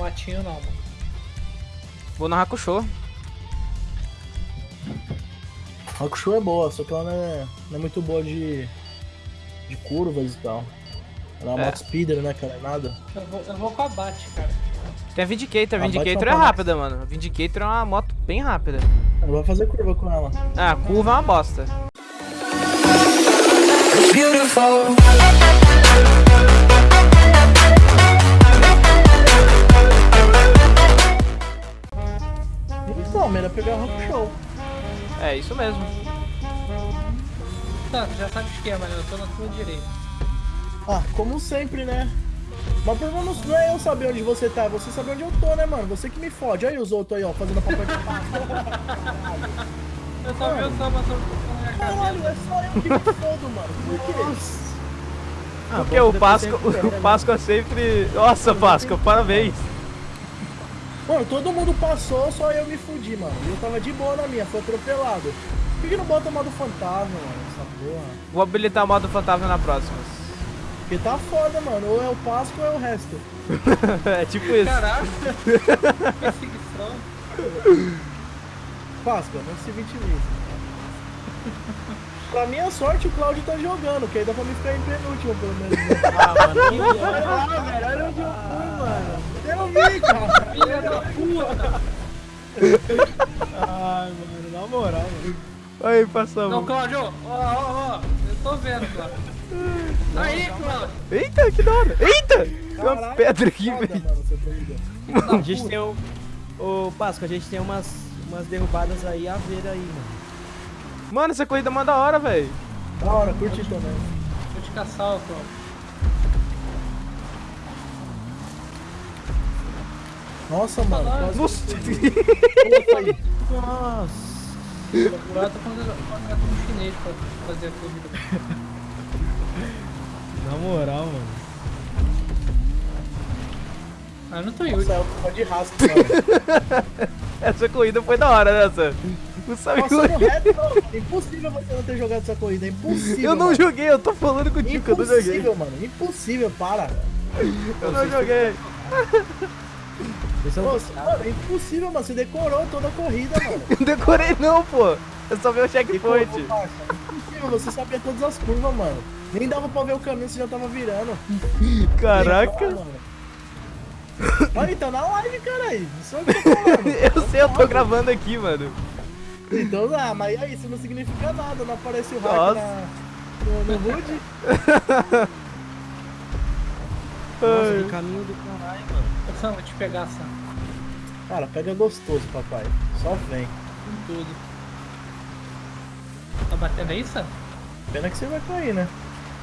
matinho não, mano. Vou no Hakusho. Hakusho é boa, só que ela não é, não é muito boa de, de curvas e tal. Ela é uma É. moto speeder, né, cara? É nada. Eu vou, eu vou com a Bat, cara. Tem a Vindicator. A A Vindicator Bike é é rápida, mano. A Vindicator é uma moto bem rápida. Não vai fazer curva com ela. Ah, a curva é uma bosta. beautiful. É, isso mesmo. Tá, tu já sabe o esquema, né? Eu tô na tua direita. Ah, como sempre, né? Mas o problema não é eu saber onde você tá, é você saber onde eu tô, né, mano? Você que me fode. Olha aí os outros aí, ó, fazendo papel de pasta. Eu só vi o Samba a Caralho, é só eu que me fodo, mano. Por quê? Porque o Páscoa, o Páscoa sempre. Nossa, Páscoa, parabéns. Mano, todo mundo passou, só eu me fudi, mano. E eu tava de boa na minha, fui atropelado. Por que, não bota o modo fantasma, mano? Essa porra. Vou habilitar o modo fantasma na próxima. Porque tá foda, mano. Ou é o Páscoa ou é o resto. é tipo isso. Caraca! Perseguição. Páscoa, não se vitimize. pra minha sorte, o Claudio tá jogando, que aí dá pra me ficar em penúltimo, pelo menos. Ah, mano, que Ah, velho, olha onde eu fui, mano. Filha da puta! Ai, mano, na moral, mano. Aí, passamos. Não, Claudio, ó, ó, ó. Eu tô vendo, Claudio. Aí, Claudio. Eita, que da hora. Eita! Tem uma pedra aqui, velho. A gente tem o. Ô, Páscoa, a gente tem umas, umas derrubadas aí a ver aí, mano. Mano, essa corrida é mó da hora, velho. Da hora, curti também. Vou te caçar, ô, Nossa, mano. quase- Nossa. Nossa. Agora eu tô contratando um chinês pra fazer a corrida. Na moral, mano. Ah, eu não tô Nossa, Yuri. é uma de rasca, mano. Essa corrida foi da hora, né, Sam? Não sabe Passando reto, não. Impossível você não ter jogado essa corrida. É impossível. Eu não mano. joguei, eu tô falando contigo que eu não joguei. Impossível, mano. Impossível, para. Eu não joguei. Você- mano, é impossível, mano. Você decorou toda a corrida, mano. Não decorei não, pô. Eu só vi o checkpoint. Impossível, você sabia todas as curvas, mano. Nem dava pra ver o caminho, você já tava virando. Caraca. Legal. Olha, tá na live, caralho. Isso é o que eu tô falando. Eu sei, eu tô gravando aqui, mano. Então, ah, mas aí isso não significa nada. Não aparece o hack Nossa. na, no, no HUD. Nossa, Ai. que caminho do caralho, mano. Sam, vou te pegar, Sam. Cara, pega gostoso, papai. Só vem. Com tudo. Tá batendo aí, Sam? Pena que você vai cair, né?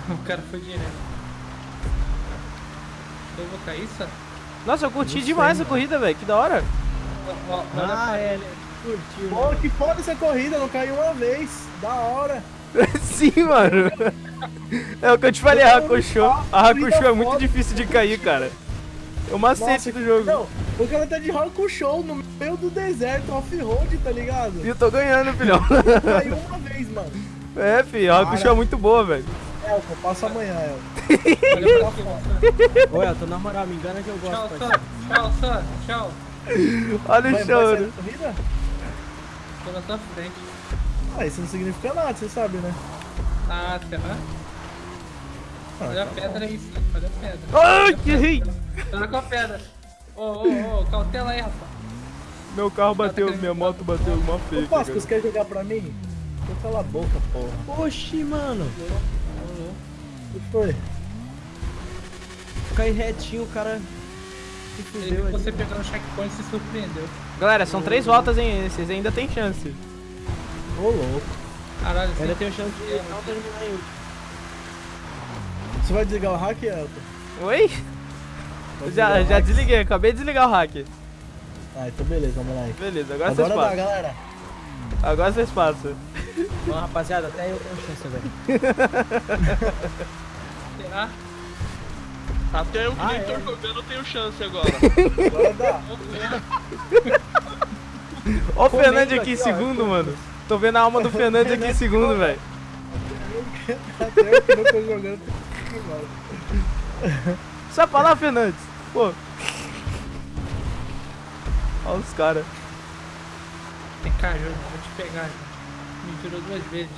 O cara foi direto. Eu vou cair, Sam? Nossa, eu curti sei, demais a mano. corrida, velho. Que da hora. Olha Ah, é, ele. Curtiu. Pô, que foda essa corrida, não caiu uma vez. Da hora. Sim, mano. É o que eu te falei, a Hakusho. A Hakusho é muito difícil de cair, cara. É o macete do jogo. Não, o cara tá de show no meio do deserto, off-road, tá ligado? E eu tô ganhando, filhão. Caiu uma vez, mano. É, filho, a Hakusho é muito boa, velho. Elton, passa amanhã, Elton. Olha pra aqui, Sam. Ô, Elton, na moral, me engana que eu gosto, Tchau. Sam. Tchau, Sam. Tchau. Olha o vai sair choro. da corrida? Tô na tua frente. Ah, isso não significa nada, você sabe, né? Ah, será? Ah, Olha a tá pedra aí, Sam. Olha a pedra. Ai, que ri. Olha com a pedra. Ô, ô, ô, cautela aí, rapaz. Meu carro bateu, minha moto bateu uma Ô, feia. Cara. você quer jogar pra mim? Então cala a boca, porra. Oxi, mano. O que foi? Cair retinho, o cara se Ele fudeu ali. você pegando o checkpoint e se surpreendeu. Galera, são três voltas, hein? Vocês ainda tem chance. Ô, louco. Caralho, Ainda tenho chance de não terminar em último. Você vai desligar o hack, Elton? Oi? Vai Já, já desliguei, acabei de desligar o hack. Ah, então beleza, vamos lá aí. Beleza, agora, Agora vocês dá, passam. galera. Agora vocês passam. Bom, rapaziada, até eu tenho chance agora. será? Até eu que Ah, nem é? tô jogando tenho chance agora. Agora dá. Ó o Fernandes aqui em ó, segundo, mano. Tô vendo a alma do Fernandes aqui em segundo, velho. Até eu que não tô jogando. Só pra lá, Fernandes. Pô, Olha os caras. Vem cá, vou te pegar. Me virou duas vezes.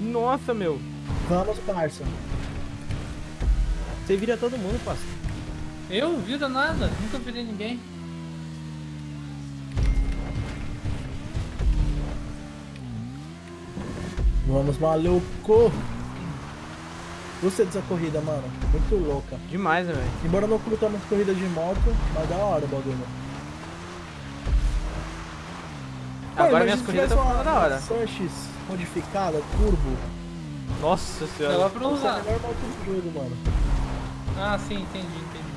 Nossa, meu. Vamos, parça. Você vira todo mundo, Páscoa. Eu? Vira nada. Nunca virei ninguém. Vamos, maluco. Gostei dessa corrida, mano. Muito louca. Demais, né, velho? Embora eu não curta muito corrida de moto, mas da hora o bagulho. Agora Mano, minhas corridas estão ficando da hora. Sanches modificada, turbo. Nossa senhora. Ela pra Essa é a usar. melhor moto do jogo, mano. Ah, sim, entendi, entendi.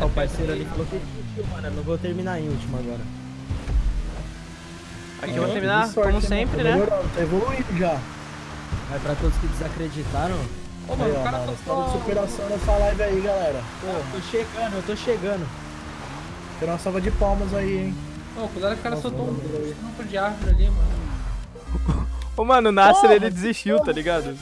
Ó, o parceiro ali falou que desistiu, mano. Eu não vou terminar em último agora. Aqui eu vou terminar, Que sorte, como hein, sempre, mano? né? Tá tá evoluindo já. Vai pra todos que desacreditaram. Ô, Aí, mano, ó, o cara só história de superação nessa live aí, galera. Eu tô chegando, eu tô chegando. Quero uma salva de palmas aí, hein. Ô, cuidado que o cara Nossa, soltou um mano. tronco de árvore ali, mano. Ô, mano, o Nasser, Porra, ele desistiu, tá ligado?